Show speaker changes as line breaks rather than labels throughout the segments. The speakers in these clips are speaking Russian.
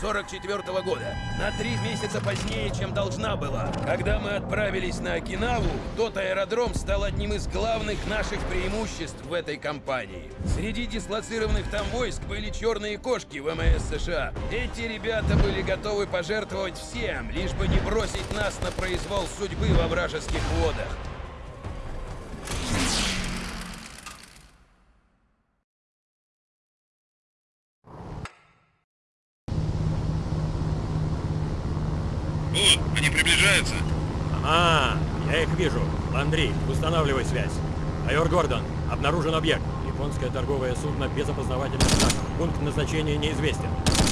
44 года. На три месяца позднее, чем должна была. Когда мы отправились на Окинаву, тот аэродром стал одним из главных наших преимуществ в этой кампании. Среди дислоцированных там войск были черные кошки ВМС США. Эти ребята были готовы пожертвовать всем, лишь бы не бросить нас на произвол судьбы во вражеских водах.
Вот, они приближаются.
А, я их вижу. Андрей, устанавливай связь. Майор Гордон, обнаружен объект. Японское торговое судно без опознавательных знаков. Пункт назначения неизвестен.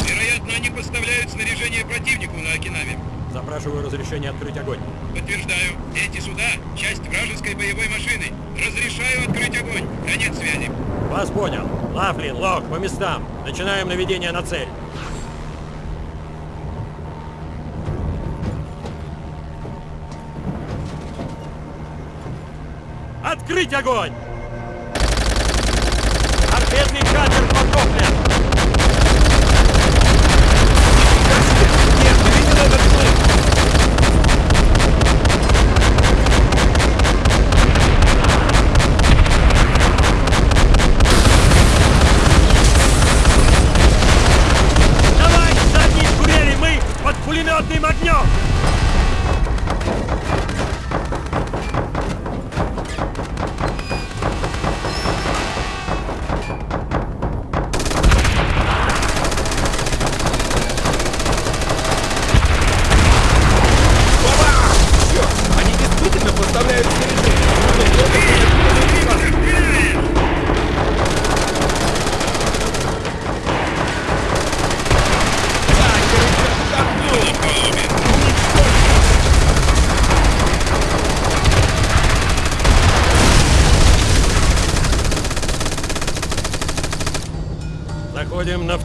Вероятно, они поставляют снаряжение противнику на Окинаве.
Запрашиваю разрешение открыть огонь.
Подтверждаю, эти суда — часть вражеской боевой машины. Разрешаю открыть огонь. Конец связи.
Вас понял. Лафлин, Лок, по местам. Начинаем наведение на цель. Открыть огонь! Торпедный катер потоплен!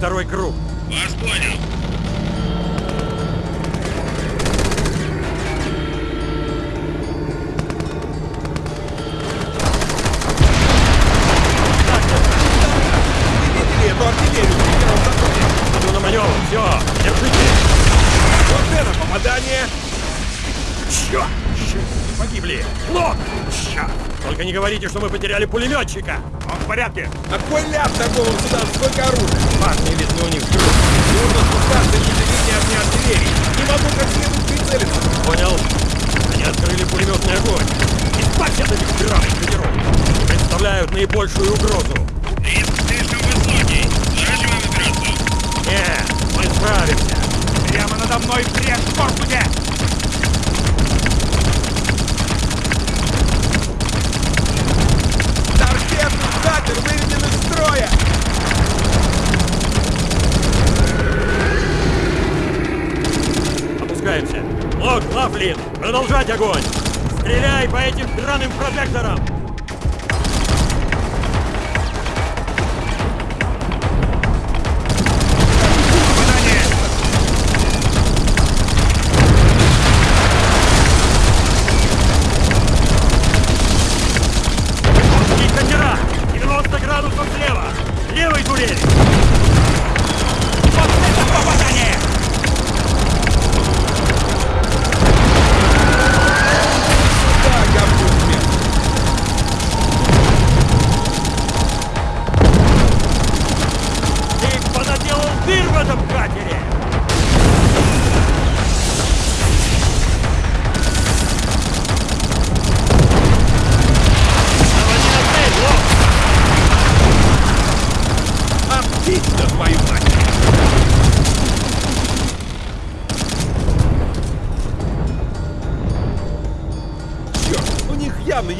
Второй круг.
Вас понял.
Черт! Погибли! Лок! Черт! Только не говорите, что мы потеряли пулеметчика! Он в порядке!
А какой ляп торговым судам сколько оружия? Парни, видно, у них вдруг. Нужно спускаться ниже линии огня артиллерии. Не могу как следует прицелиться.
Понял? Они открыли пулеметный огонь. Избавься от этих драных катеров! Представляют наибольшую угрозу!
Риск слишком высокий. Сворачиваем операцию.
Нет, мы справимся!
Прямо надо мной в корпусе!
Торпедный катер выведен из строя!
Опускаемся! Лок, Лафлин! Продолжать огонь! Стреляй по этим драным прожекторам!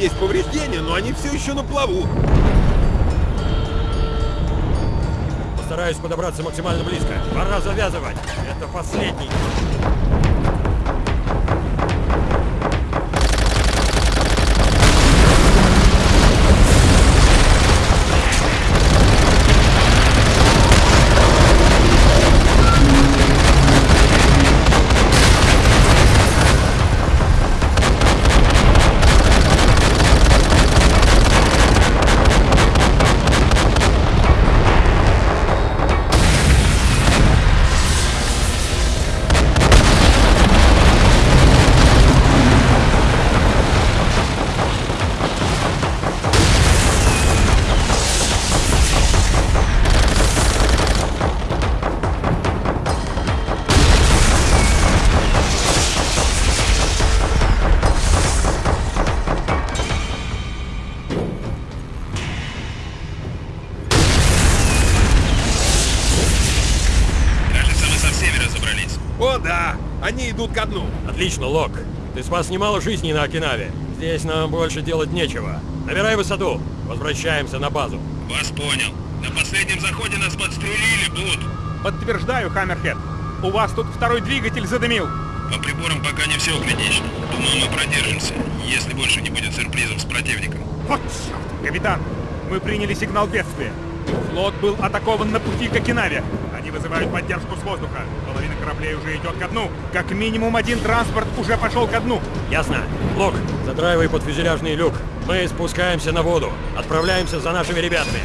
Есть повреждения, но они все еще на плаву.
Постараюсь подобраться максимально близко. Пора завязывать. Это последний. Отлично, Лок. Ты спас немало жизней на Окинаве. Здесь нам больше делать нечего. Набирай высоту. Возвращаемся на базу.
Вас понял. На последнем заходе нас подстрелили, Бут.
Подтверждаю, Хаммерхед. У вас тут второй двигатель задымил.
По приборам пока не все критично. Думаю, мы продержимся, если больше не будет сюрпризов с противником.
Вот черт! Капитан, мы приняли сигнал бедствия. Флот был атакован на пути к Окинаве. Они вызывают поддержку с воздуха. Половина кораблей уже идет ко дну. Как минимум один транспорт уже пошел ко дну.
Ясно. Лок, задраивай под фюзеляжный люк. Мы спускаемся на воду. Отправляемся за нашими ребятами.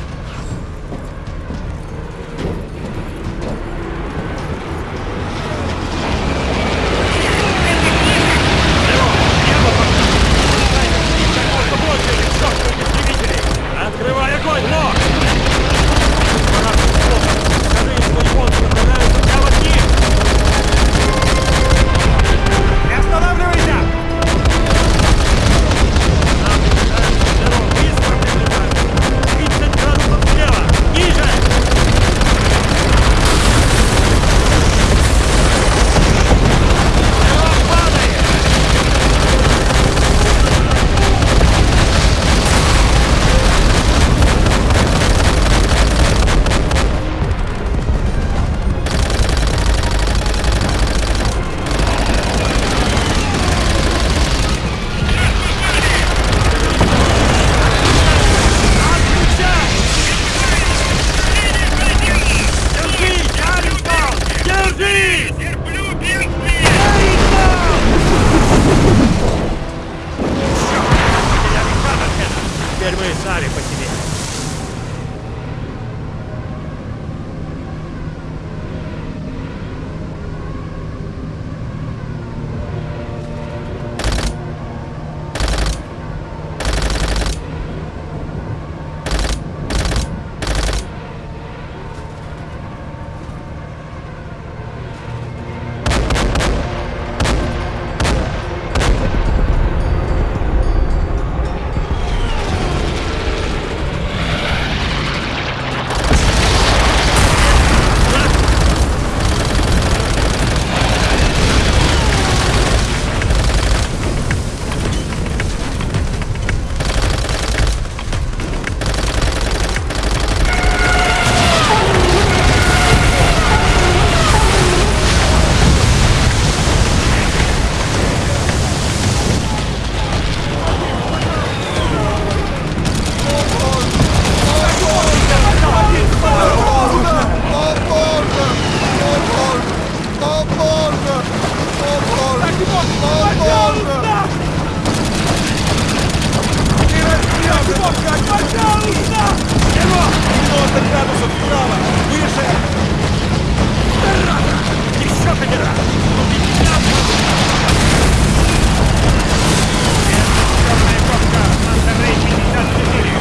Пожалуйста! Ты расстрелся! Пожалуйста! Его! 90 градусов вправо! Выше!
Дорога! Еще
камера! Главная папка! Санта Рэй 54!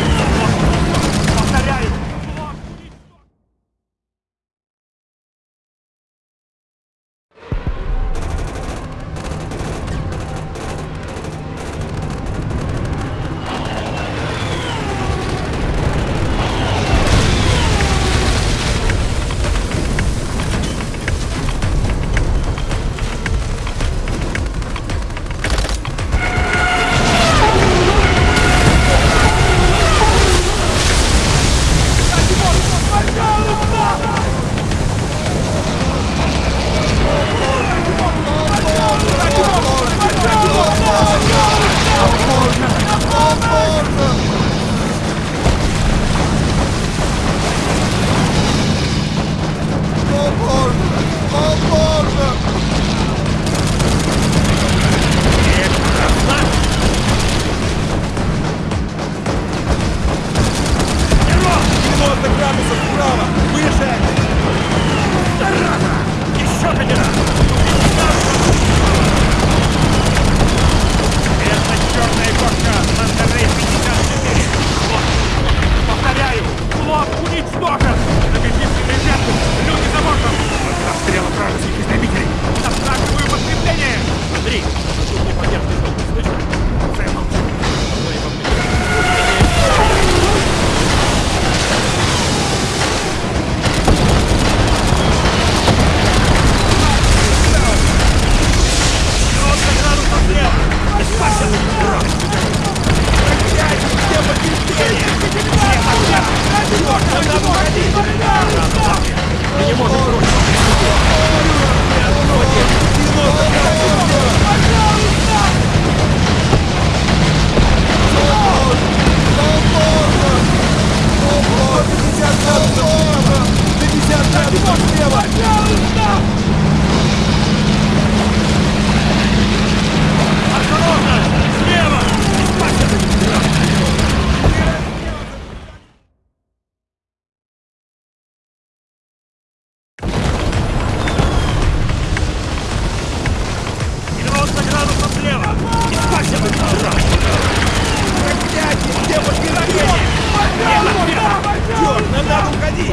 Отпусти!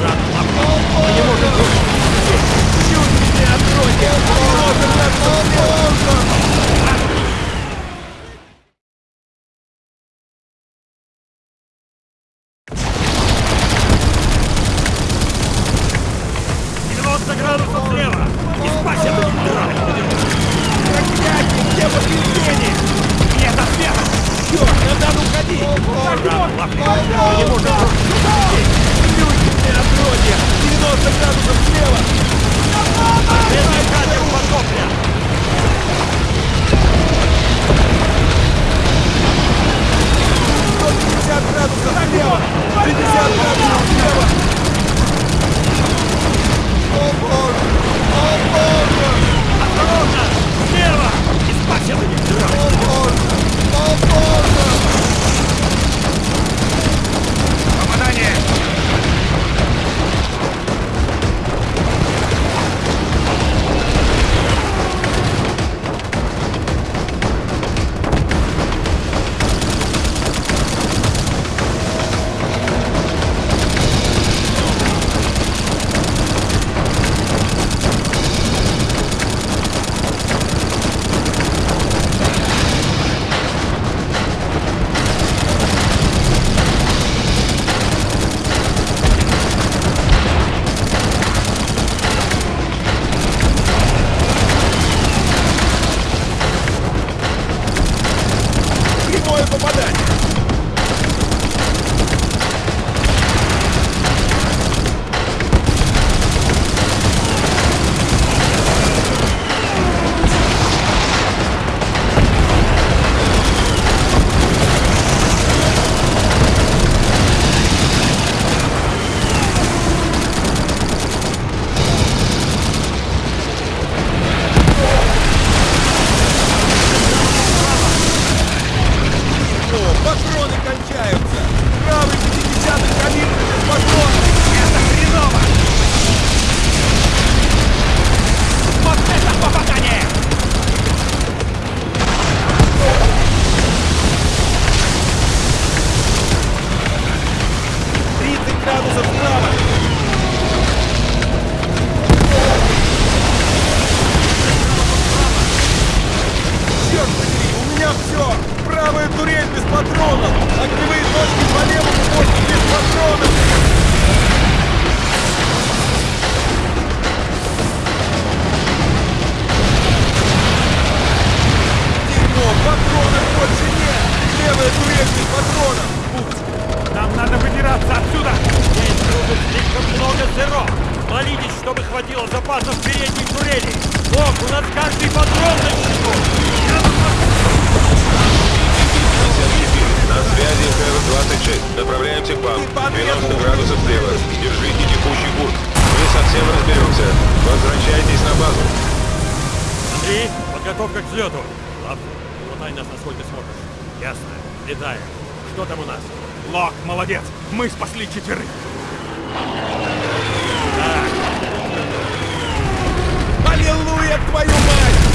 Жан Лапа! Не может быть!
Чуть меня
откройте! Осторожно, осторожно! Черт, надо уходить! Так можно! Не может! градусов слева! Медный катер потоплен! градусов слева!
50 градусов слева! О боже! О боже! Осторожно! Слева! Испачивай! Держите текущий курс. Мы совсем разберемся. Возвращайтесь на базу.
Андрей, подготовка к взлету. Ладно, умотай нас насколько сможешь. Ясно. Летаем. Что там у нас?
Лок, молодец. Мы спасли четверых. Так. Аллилуйя, твою мать!